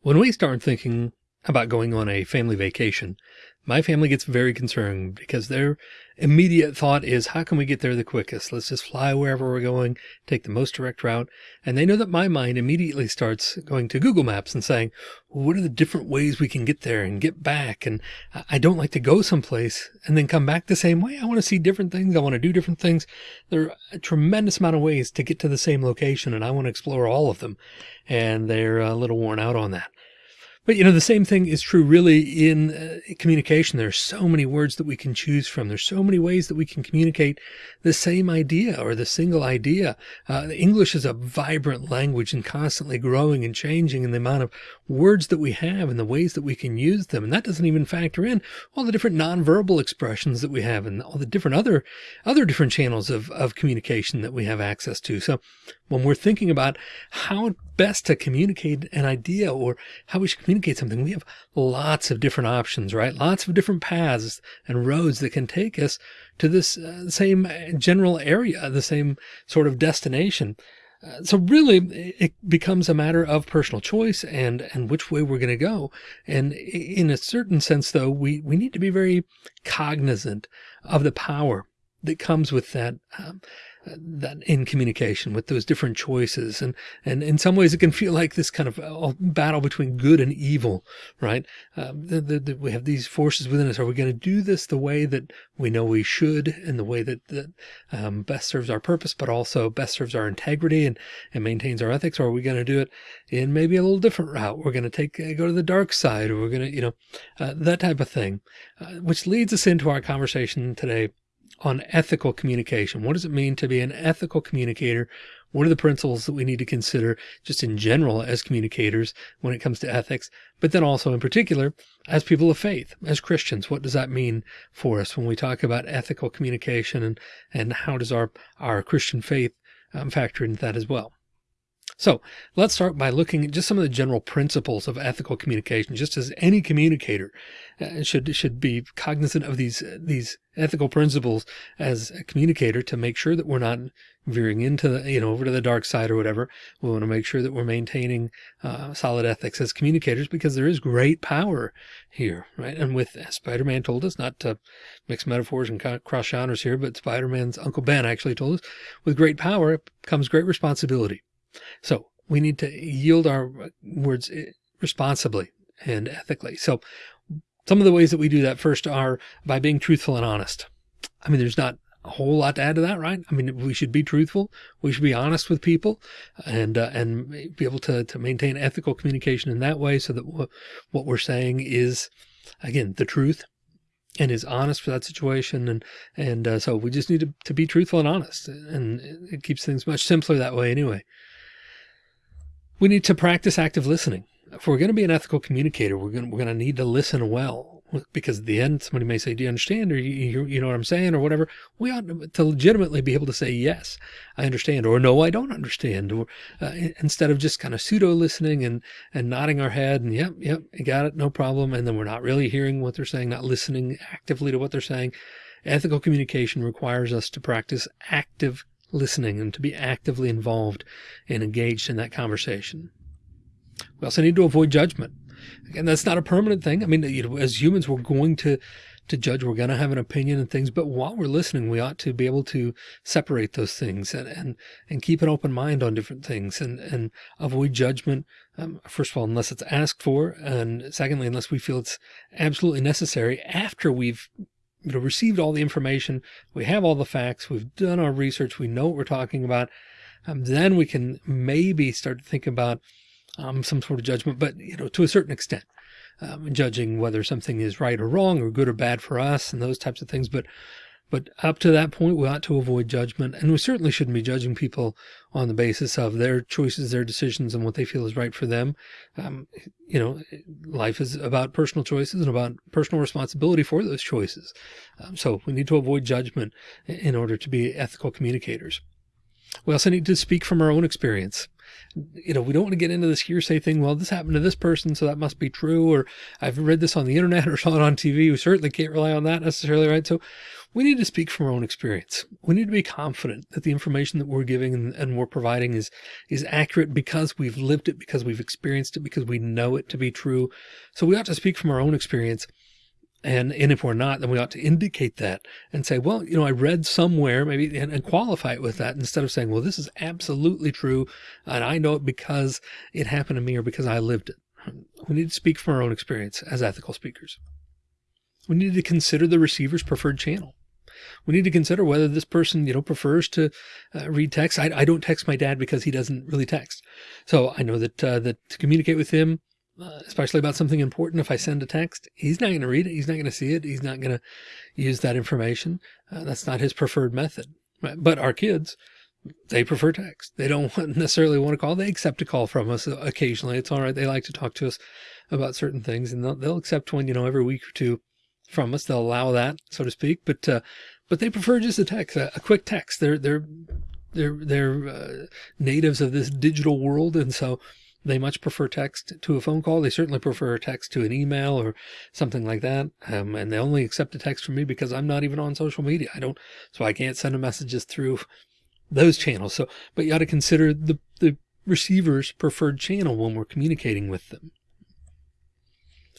When we start thinking about going on a family vacation, my family gets very concerned because their immediate thought is, how can we get there the quickest? Let's just fly wherever we're going, take the most direct route. And they know that my mind immediately starts going to Google Maps and saying, well, what are the different ways we can get there and get back? And I don't like to go someplace and then come back the same way. I want to see different things. I want to do different things. There are a tremendous amount of ways to get to the same location and I want to explore all of them. And they're a little worn out on that. But you know, the same thing is true really in uh, communication. There are so many words that we can choose from. There's so many ways that we can communicate the same idea or the single idea. Uh, English is a vibrant language and constantly growing and changing in the amount of words that we have and the ways that we can use them. And that doesn't even factor in all the different nonverbal expressions that we have and all the different other, other different channels of, of communication that we have access to. So when we're thinking about how best to communicate an idea or how we should communicate something, we have lots of different options, right? Lots of different paths and roads that can take us to this uh, same general area, the same sort of destination. Uh, so really it becomes a matter of personal choice and, and which way we're going to go. And in a certain sense, though, we, we need to be very cognizant of the power that comes with that, um, that in communication with those different choices. And, and in some ways it can feel like this kind of uh, battle between good and evil, right? Um, the, the, the, we have these forces within us. Are we going to do this the way that we know we should in the way that, that um, best serves our purpose, but also best serves our integrity and, and maintains our ethics? Or are we going to do it in maybe a little different route? We're going to take, uh, go to the dark side or we're going to, you know, uh, that type of thing, uh, which leads us into our conversation today on ethical communication. What does it mean to be an ethical communicator? What are the principles that we need to consider just in general as communicators when it comes to ethics, but then also in particular as people of faith, as Christians, what does that mean for us when we talk about ethical communication and, and how does our, our Christian faith um, factor into that as well? So let's start by looking at just some of the general principles of ethical communication, just as any communicator uh, should, should be cognizant of these, these ethical principles as a communicator to make sure that we're not veering into the, you know, over to the dark side or whatever. We want to make sure that we're maintaining uh, solid ethics as communicators because there is great power here, right? And with Spider-Man told us not to mix metaphors and cross genres here, but Spider-Man's Uncle Ben actually told us with great power comes great responsibility. So we need to yield our words eh, responsibly and ethically. So some of the ways that we do that first are by being truthful and honest. I mean, there's not a whole lot to add to that, right? I mean, we should be truthful. We should be honest with people and, uh, and be able to, to maintain ethical communication in that way so that what we're saying is, again, the truth and is honest for that situation. And, and, uh, so we just need to, to be truthful and honest and it keeps things much simpler that way anyway. We need to practice active listening. If we're going to be an ethical communicator, we're going to, we're going to need to listen well because at the end, somebody may say, do you understand? Or you, you, know what I'm saying or whatever. We ought to legitimately be able to say, yes, I understand or no, I don't understand. Or uh, instead of just kind of pseudo listening and, and nodding our head and yep, yep, got it. No problem. And then we're not really hearing what they're saying, not listening actively to what they're saying. Ethical communication requires us to practice active listening and to be actively involved and engaged in that conversation. We also need to avoid judgment. Again, that's not a permanent thing. I mean, you know, as humans, we're going to, to judge, we're going to have an opinion and things, but while we're listening, we ought to be able to separate those things and, and, and keep an open mind on different things and, and avoid judgment. Um, first of all, unless it's asked for. And secondly, unless we feel it's absolutely necessary after we've you know, received all the information. We have all the facts. We've done our research. We know what we're talking about. Um, then we can maybe start to think about um, some sort of judgment, but you know, to a certain extent, um, judging whether something is right or wrong or good or bad for us and those types of things. But but up to that point, we ought to avoid judgment. And we certainly shouldn't be judging people on the basis of their choices, their decisions, and what they feel is right for them. Um, you know, life is about personal choices and about personal responsibility for those choices. Um, so we need to avoid judgment in order to be ethical communicators. We also need to speak from our own experience you know, we don't want to get into this hearsay thing. Well, this happened to this person, so that must be true. Or I've read this on the internet or saw it on TV. We certainly can't rely on that necessarily, right? So we need to speak from our own experience. We need to be confident that the information that we're giving and, and we're providing is, is accurate because we've lived it, because we've experienced it, because we know it to be true. So we ought to speak from our own experience and, and if we're not, then we ought to indicate that and say, well, you know, I read somewhere maybe and, and, qualify it with that instead of saying, well, this is absolutely true. And I know it because it happened to me or because I lived it. We need to speak from our own experience as ethical speakers. We need to consider the receiver's preferred channel. We need to consider whether this person, you know, prefers to uh, read text. I, I, don't text my dad because he doesn't really text. So I know that, uh, that to communicate with him, uh, especially about something important. If I send a text, he's not going to read it. He's not going to see it. He's not going to use that information. Uh, that's not his preferred method. Right? But our kids, they prefer text. They don't necessarily want to call. They accept a call from us occasionally. It's all right. They like to talk to us about certain things and they'll, they'll accept one, you know, every week or two from us. They'll allow that, so to speak. But, uh, but they prefer just a text, a, a quick text. They're, they're, they're, they're, uh, natives of this digital world. And so, they much prefer text to a phone call. They certainly prefer text to an email or something like that. Um, and they only accept a text from me because I'm not even on social media. I don't, so I can't send them messages through those channels. So, but you ought to consider the, the receiver's preferred channel when we're communicating with them.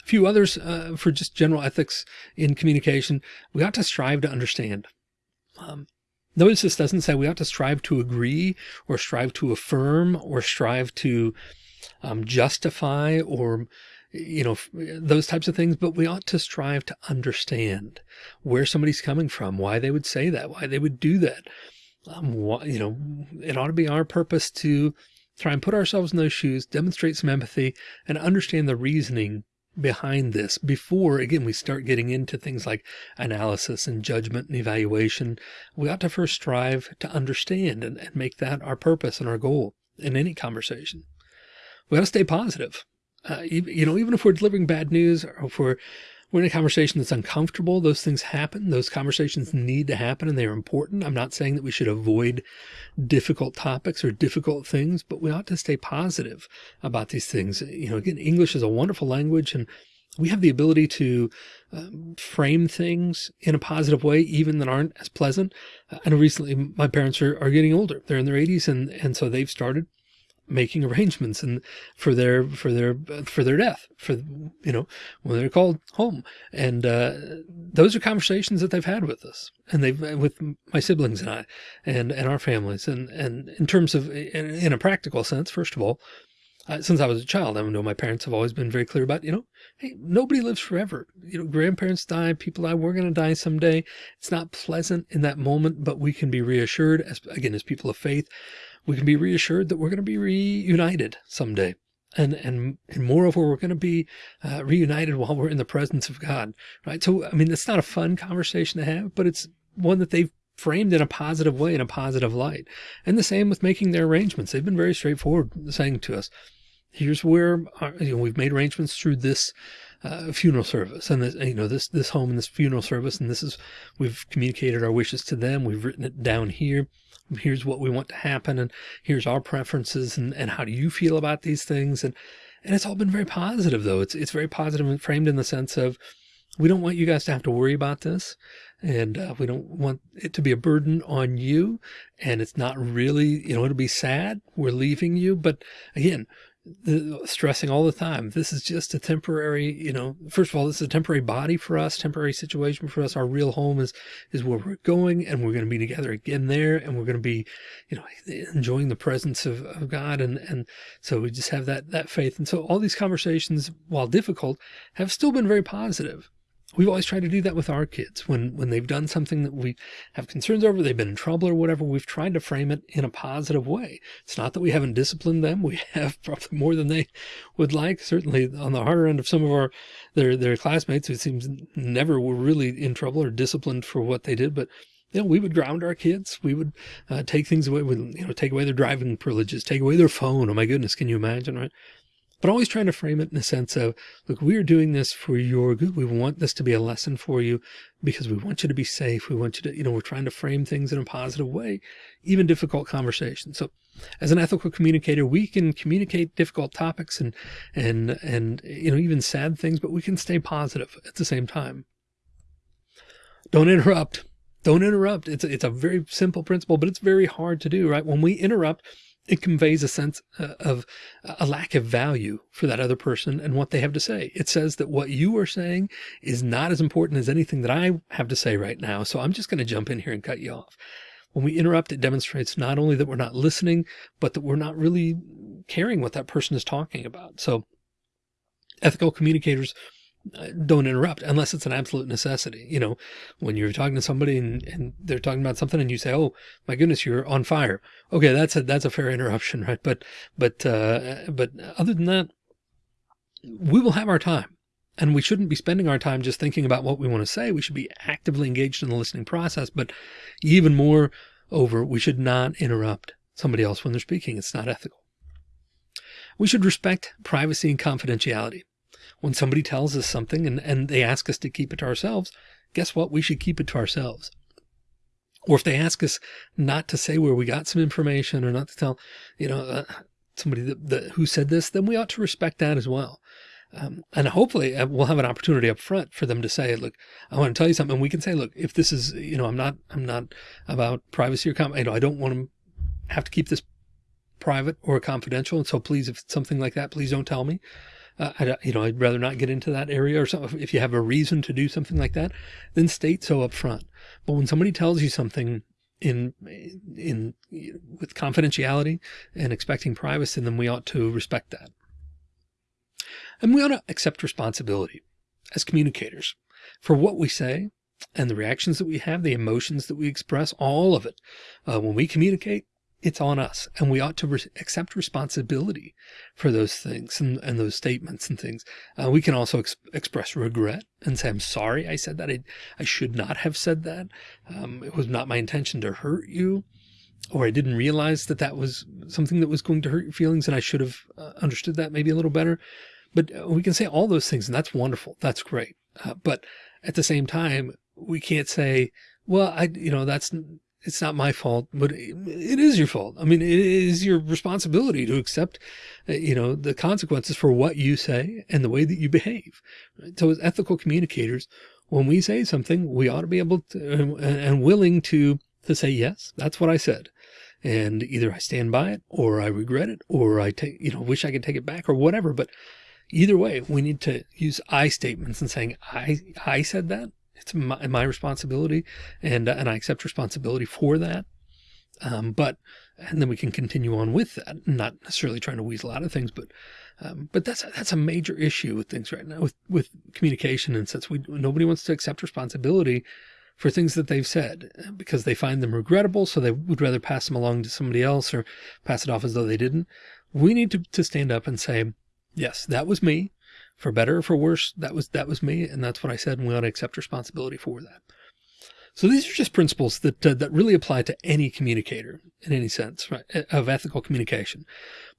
A few others uh, for just general ethics in communication. We ought to strive to understand. Um, Notice this doesn't say we ought to strive to agree or strive to affirm or strive to um, justify or you know, those types of things, but we ought to strive to understand where somebody's coming from, why they would say that, why they would do that. Um, you know, it ought to be our purpose to try and put ourselves in those shoes, demonstrate some empathy and understand the reasoning behind this before again we start getting into things like analysis and judgment and evaluation we ought to first strive to understand and, and make that our purpose and our goal in any conversation we got to stay positive. Uh, you know, even if we're delivering bad news or if we're, we're in a conversation that's uncomfortable, those things happen. Those conversations need to happen and they're important. I'm not saying that we should avoid difficult topics or difficult things, but we ought to stay positive about these things. You know, again, English is a wonderful language and we have the ability to um, frame things in a positive way, even that aren't as pleasant. I know recently my parents are, are getting older. They're in their 80s and, and so they've started making arrangements and for their for their for their death for you know when they're called home. And uh, those are conversations that they've had with us and they've with my siblings and I and and our families. And and in terms of in, in a practical sense first of all uh, since I was a child I know my parents have always been very clear about you know hey nobody lives forever. You know grandparents die people die we're going to die someday. It's not pleasant in that moment but we can be reassured as again as people of faith we can be reassured that we're going to be reunited someday. And, and, and moreover, we're going to be uh, reunited while we're in the presence of God, right? So, I mean, it's not a fun conversation to have, but it's one that they've framed in a positive way, in a positive light. And the same with making their arrangements. They've been very straightforward saying to us, here's where our, you know, we've made arrangements through this uh, funeral service and this, you know, this, this home and this funeral service. And this is, we've communicated our wishes to them. We've written it down here here's what we want to happen and here's our preferences and, and how do you feel about these things? And and it's all been very positive though. It's it's very positive and framed in the sense of we don't want you guys to have to worry about this and uh, we don't want it to be a burden on you and it's not really you know it'll be sad we're leaving you. But again stressing all the time. This is just a temporary, you know, first of all, this is a temporary body for us, temporary situation for us. Our real home is, is where we're going and we're going to be together again there. And we're going to be, you know, enjoying the presence of, of God. And, and so we just have that, that faith. And so all these conversations, while difficult, have still been very positive we've always tried to do that with our kids when when they've done something that we have concerns over they've been in trouble or whatever we've tried to frame it in a positive way it's not that we haven't disciplined them we have probably more than they would like certainly on the harder end of some of our their their classmates who seems never were really in trouble or disciplined for what they did but you know, we would ground our kids. We would uh, take things away, with, you know, take away their driving privileges, take away their phone. Oh my goodness. Can you imagine? Right. But always trying to frame it in a sense of, look, we are doing this for your good. We want this to be a lesson for you because we want you to be safe. We want you to, you know, we're trying to frame things in a positive way, even difficult conversations. So as an ethical communicator, we can communicate difficult topics and, and, and, you know, even sad things, but we can stay positive at the same time. Don't interrupt. Don't interrupt. It's it's a very simple principle, but it's very hard to do, right? When we interrupt, it conveys a sense uh, of a lack of value for that other person and what they have to say. It says that what you are saying is not as important as anything that I have to say right now. So I'm just going to jump in here and cut you off. When we interrupt, it demonstrates not only that we're not listening, but that we're not really caring what that person is talking about. So ethical communicators don't interrupt unless it's an absolute necessity. You know, when you're talking to somebody and, and they're talking about something and you say, Oh my goodness, you're on fire. Okay. That's a, that's a fair interruption, right? But, but, uh, but other than that, we will have our time and we shouldn't be spending our time just thinking about what we want to say. We should be actively engaged in the listening process, but even more over, we should not interrupt somebody else when they're speaking. It's not ethical. We should respect privacy and confidentiality when somebody tells us something and, and they ask us to keep it to ourselves, guess what? We should keep it to ourselves. Or if they ask us not to say where we got some information or not to tell, you know, uh, somebody that, that, who said this, then we ought to respect that as well. Um, and hopefully uh, we'll have an opportunity up front for them to say, look, I want to tell you something. And we can say, look, if this is, you know, I'm not, I'm not about privacy or, com- you know, I don't want to have to keep this private or confidential. And so please, if it's something like that, please don't tell me uh, I, you know, I'd rather not get into that area or something. If you have a reason to do something like that, then state so up front. But when somebody tells you something in, in, with confidentiality and expecting privacy, then we ought to respect that. And we ought to accept responsibility as communicators for what we say and the reactions that we have, the emotions that we express, all of it. Uh, when we communicate, it's on us and we ought to re accept responsibility for those things and, and those statements and things. Uh, we can also ex express regret and say, I'm sorry I said that. I, I should not have said that. Um, it was not my intention to hurt you or I didn't realize that that was something that was going to hurt your feelings and I should have uh, understood that maybe a little better. But uh, we can say all those things and that's wonderful. That's great. Uh, but at the same time, we can't say, well, I, you know, that's it's not my fault, but it is your fault. I mean, it is your responsibility to accept, uh, you know, the consequences for what you say and the way that you behave. So as ethical communicators, when we say something, we ought to be able to and willing to, to say, yes, that's what I said. And either I stand by it or I regret it or I take, you know, wish I could take it back or whatever. But either way, we need to use I statements and saying, I, I said that it's my, my responsibility and, uh, and I accept responsibility for that. Um, but, and then we can continue on with that, not necessarily trying to weasel out of things, but, um, but that's, that's a major issue with things right now with, with communication. And since we, nobody wants to accept responsibility for things that they've said uh, because they find them regrettable. So they would rather pass them along to somebody else or pass it off as though they didn't. We need to, to stand up and say, yes, that was me for better or for worse, that was, that was me. And that's what I said. And we ought to accept responsibility for that. So these are just principles that, uh, that really apply to any communicator in any sense, right, of ethical communication.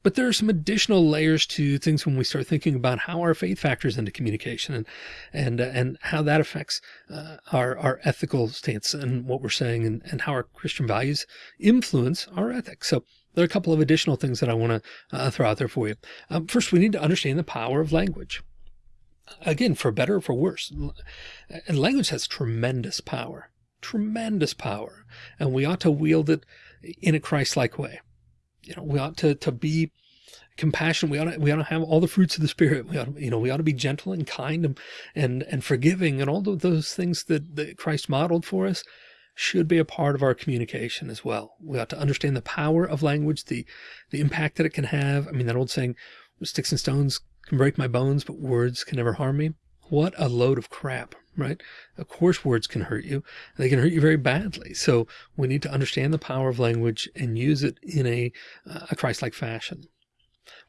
But there are some additional layers to things when we start thinking about how our faith factors into communication and, and, uh, and how that affects uh, our, our ethical stance and what we're saying and, and how our Christian values influence our ethics. So there are a couple of additional things that I want to uh, throw out there for you. Um, first, we need to understand the power of language again, for better or for worse. And language has tremendous power, tremendous power. And we ought to wield it in a Christ-like way. You know, we ought to, to be compassionate. We ought to, we ought to have all the fruits of the spirit. We ought to, you know, we ought to be gentle and kind and, and, and forgiving and all those things that, that Christ modeled for us should be a part of our communication as well. We ought to understand the power of language, the, the impact that it can have. I mean, that old saying, sticks and stones can break my bones, but words can never harm me. What a load of crap, right? Of course, words can hurt you. They can hurt you very badly. So we need to understand the power of language and use it in a, uh, a Christ-like fashion.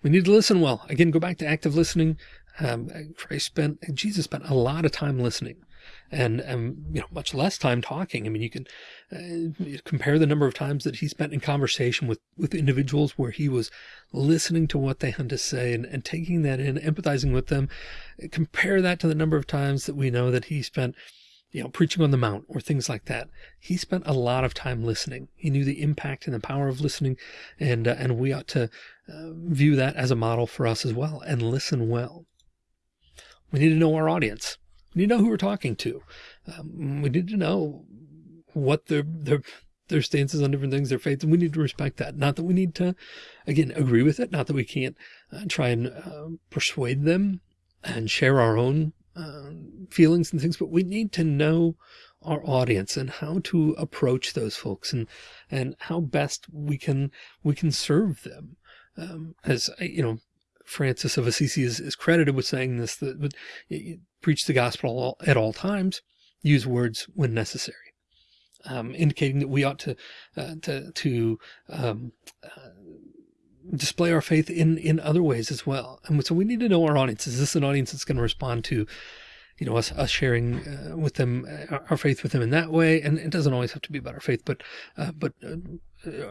We need to listen well. Again, go back to active listening. Um, Christ spent, Jesus spent a lot of time listening and, and, you know, much less time talking. I mean, you can uh, compare the number of times that he spent in conversation with, with individuals where he was listening to what they had to say and, and taking that in, empathizing with them. Compare that to the number of times that we know that he spent you know, preaching on the mount or things like that. He spent a lot of time listening. He knew the impact and the power of listening. And, uh, and we ought to uh, view that as a model for us as well and listen well. We need to know our audience. We need to know who we're talking to. Um, we need to know what their, their, their stances on different things, their faiths, and we need to respect that. Not that we need to, again, agree with it. Not that we can't uh, try and uh, persuade them and share our own um, feelings and things, but we need to know our audience and how to approach those folks and, and how best we can, we can serve them. Um, as you know, Francis of Assisi is, is credited with saying this, that preach the gospel at all times, use words when necessary. Um, indicating that we ought to, uh, to, to, um, uh, display our faith in, in other ways as well. And so we need to know our audience. Is this an audience that's going to respond to, you know, us, us sharing uh, with them, uh, our faith with them in that way? And it doesn't always have to be about our faith, but, uh, but uh,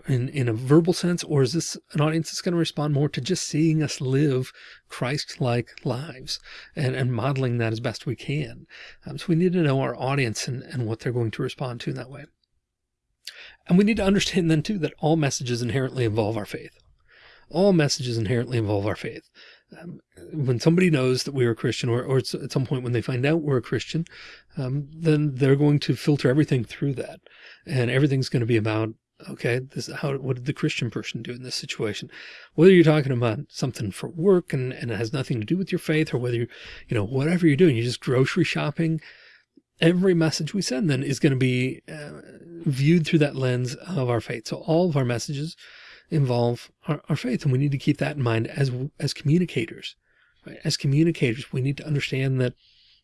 in, in a verbal sense, or is this an audience that's going to respond more to just seeing us live Christ-like lives and, and modeling that as best we can? Um, so we need to know our audience and, and what they're going to respond to in that way. And we need to understand then too, that all messages inherently involve our faith all messages inherently involve our faith. Um, when somebody knows that we're a Christian or, or at some point when they find out we're a Christian, um, then they're going to filter everything through that. And everything's going to be about, okay, this, how, what did the Christian person do in this situation? Whether you're talking about something for work and, and it has nothing to do with your faith or whether you, you know, whatever you're doing, you're just grocery shopping, every message we send then is going to be uh, viewed through that lens of our faith. So all of our messages involve our, our, faith. And we need to keep that in mind as, as communicators, right? As communicators, we need to understand that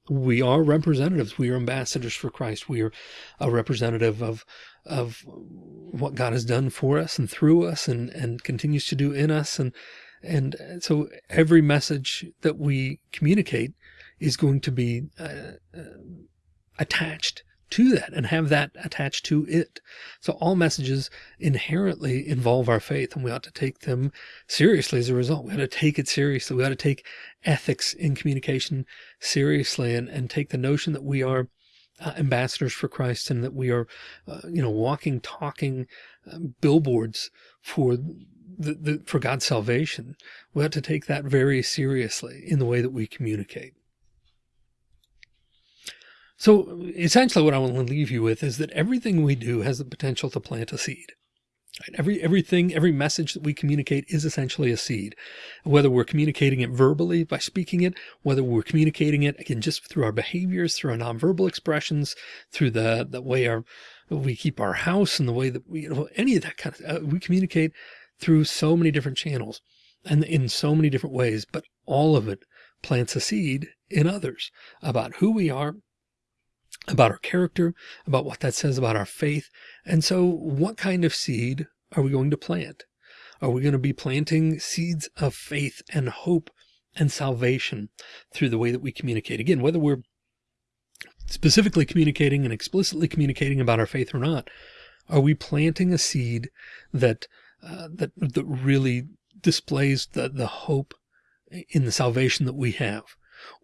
we are representatives. We are ambassadors for Christ. We are a representative of, of what God has done for us and through us and, and continues to do in us. And, and so every message that we communicate is going to be uh, uh, attached to that and have that attached to it. So all messages inherently involve our faith and we ought to take them seriously as a result. We ought to take it seriously. We ought to take ethics in communication seriously and, and take the notion that we are uh, ambassadors for Christ and that we are, uh, you know, walking, talking uh, billboards for the, the, for God's salvation. We ought to take that very seriously in the way that we communicate. So essentially what I want to leave you with is that everything we do has the potential to plant a seed. Every, everything, every message that we communicate is essentially a seed, whether we're communicating it verbally by speaking it, whether we're communicating it again, just through our behaviors, through our nonverbal expressions, through the, the way our, we keep our house and the way that we, you know, any of that kind of, uh, we communicate through so many different channels and in so many different ways, but all of it plants a seed in others about who we are, about our character, about what that says about our faith. And so what kind of seed are we going to plant? Are we going to be planting seeds of faith and hope and salvation through the way that we communicate? Again, whether we're specifically communicating and explicitly communicating about our faith or not, are we planting a seed that, uh, that, that really displays the, the hope in the salvation that we have?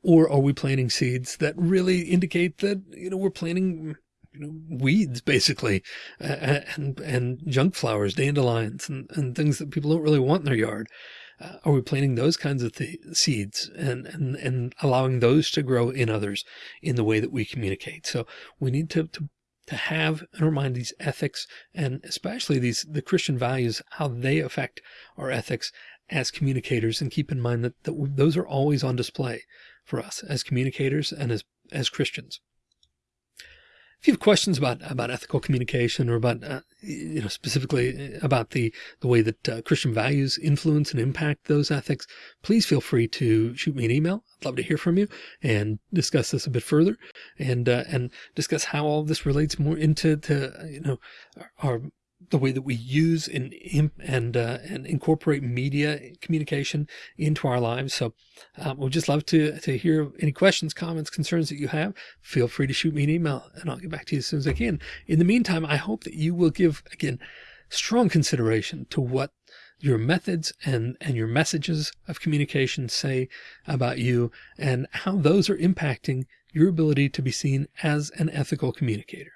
Or are we planting seeds that really indicate that, you know, we're planting you know, weeds basically, uh, and, and junk flowers, dandelions and, and things that people don't really want in their yard. Uh, are we planting those kinds of seeds and, and, and allowing those to grow in others in the way that we communicate? So we need to, to, to have in our mind these ethics and especially these, the Christian values, how they affect our ethics as communicators and keep in mind that, that those are always on display for us as communicators and as, as Christians. If you have questions about, about ethical communication or about, uh, you know, specifically about the, the way that uh, Christian values influence and impact those ethics, please feel free to shoot me an email. I'd love to hear from you and discuss this a bit further and, uh, and discuss how all this relates more into, to, you know, our the way that we use and and uh, and incorporate media communication into our lives. So um, we'd just love to to hear any questions, comments, concerns that you have. Feel free to shoot me an email, and I'll get back to you as soon as I can. In the meantime, I hope that you will give again strong consideration to what your methods and and your messages of communication say about you and how those are impacting your ability to be seen as an ethical communicator.